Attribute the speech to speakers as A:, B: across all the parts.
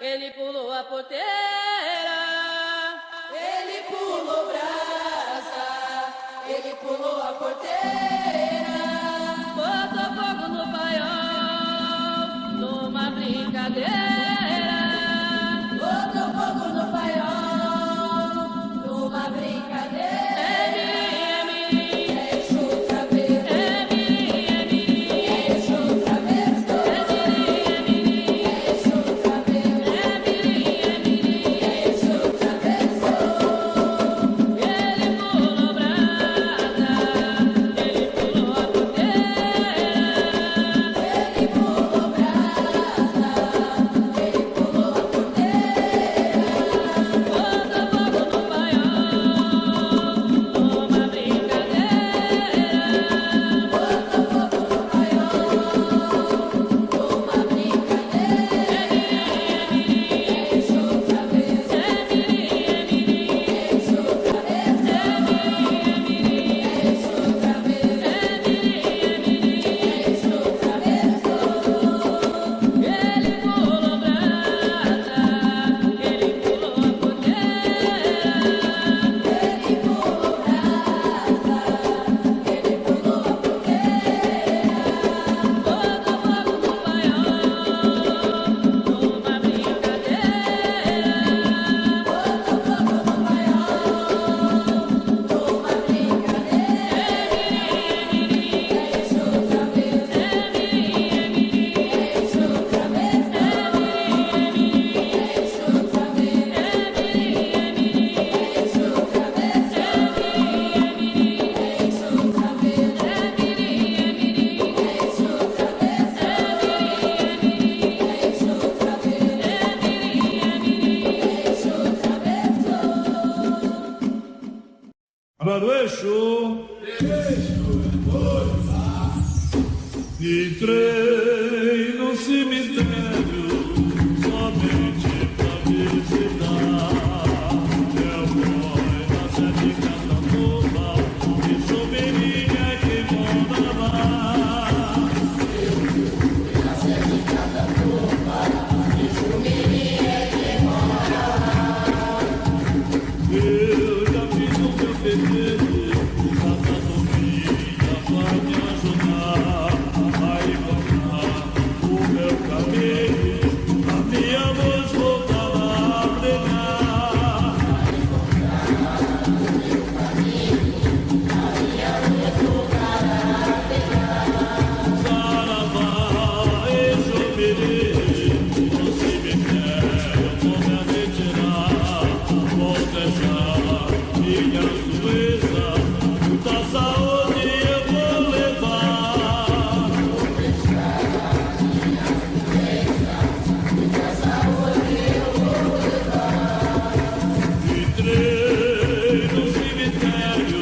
A: ele pulou a porteira.
B: Ele pulou brasa, ele pulou a porteira.
A: Botou fogo no paiol, numa brincadeira.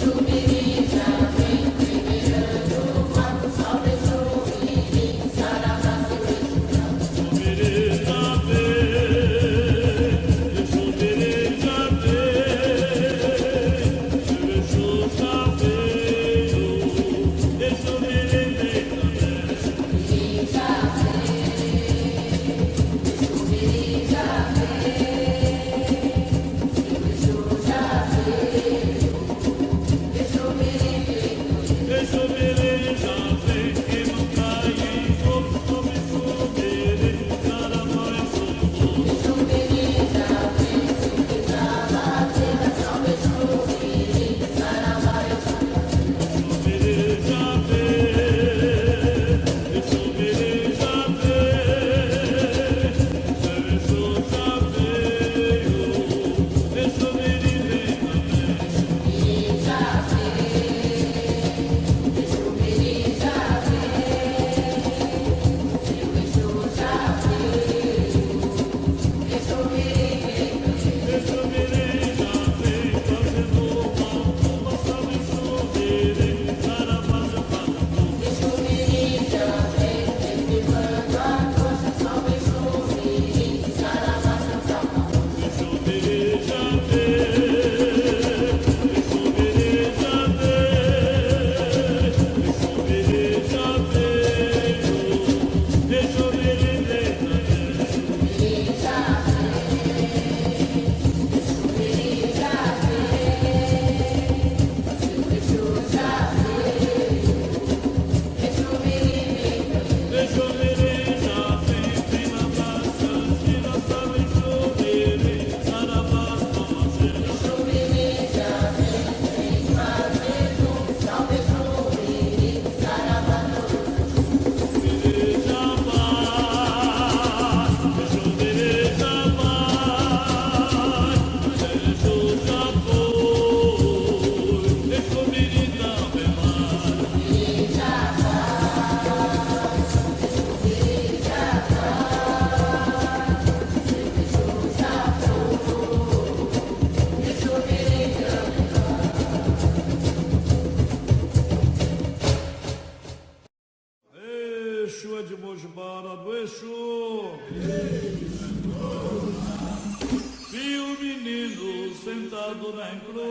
C: to be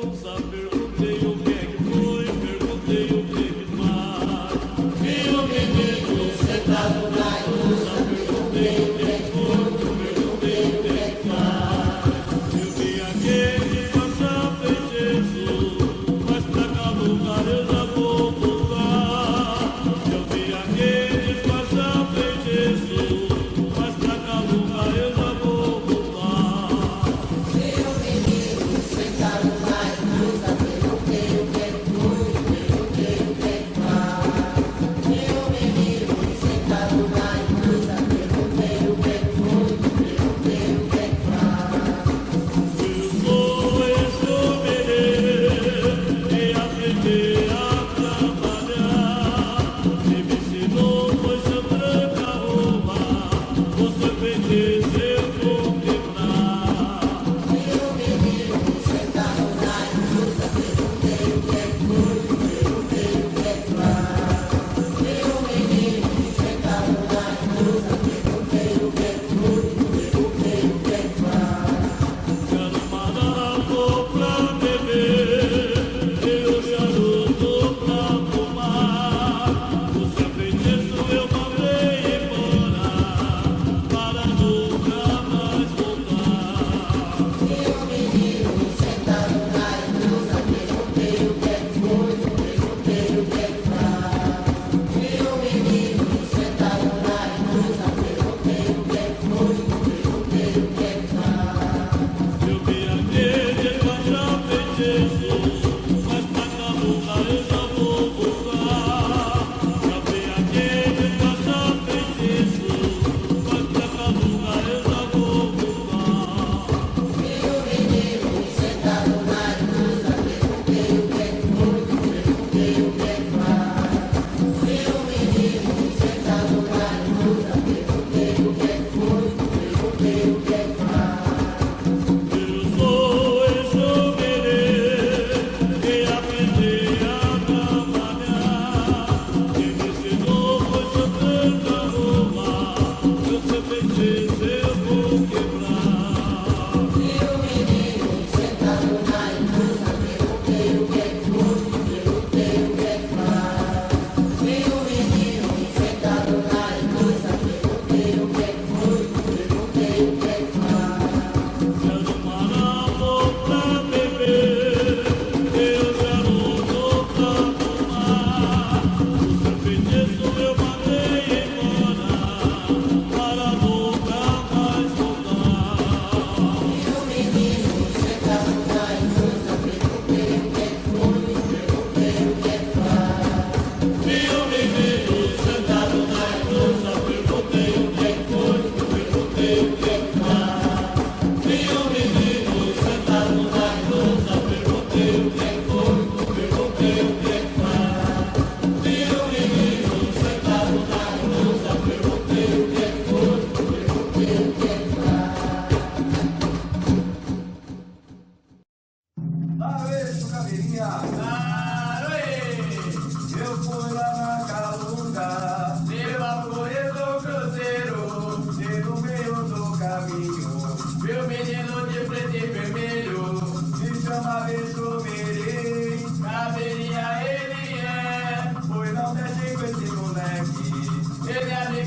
C: rules of the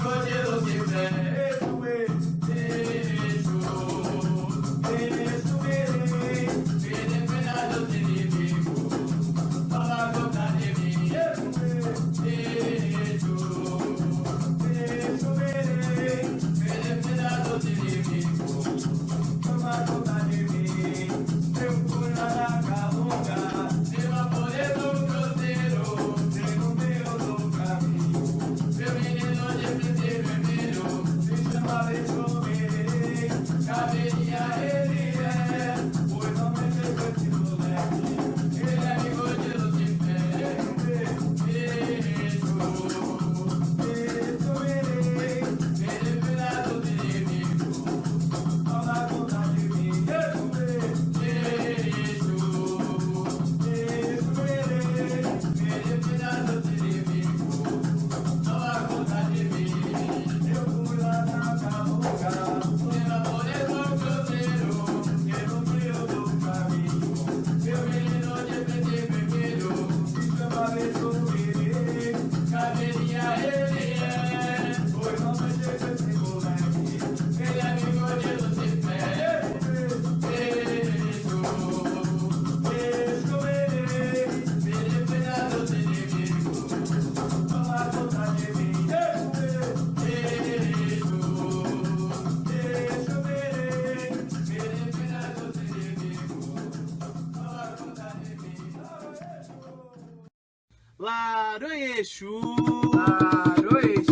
C: Meu yeah. Laroexu, Laroexu,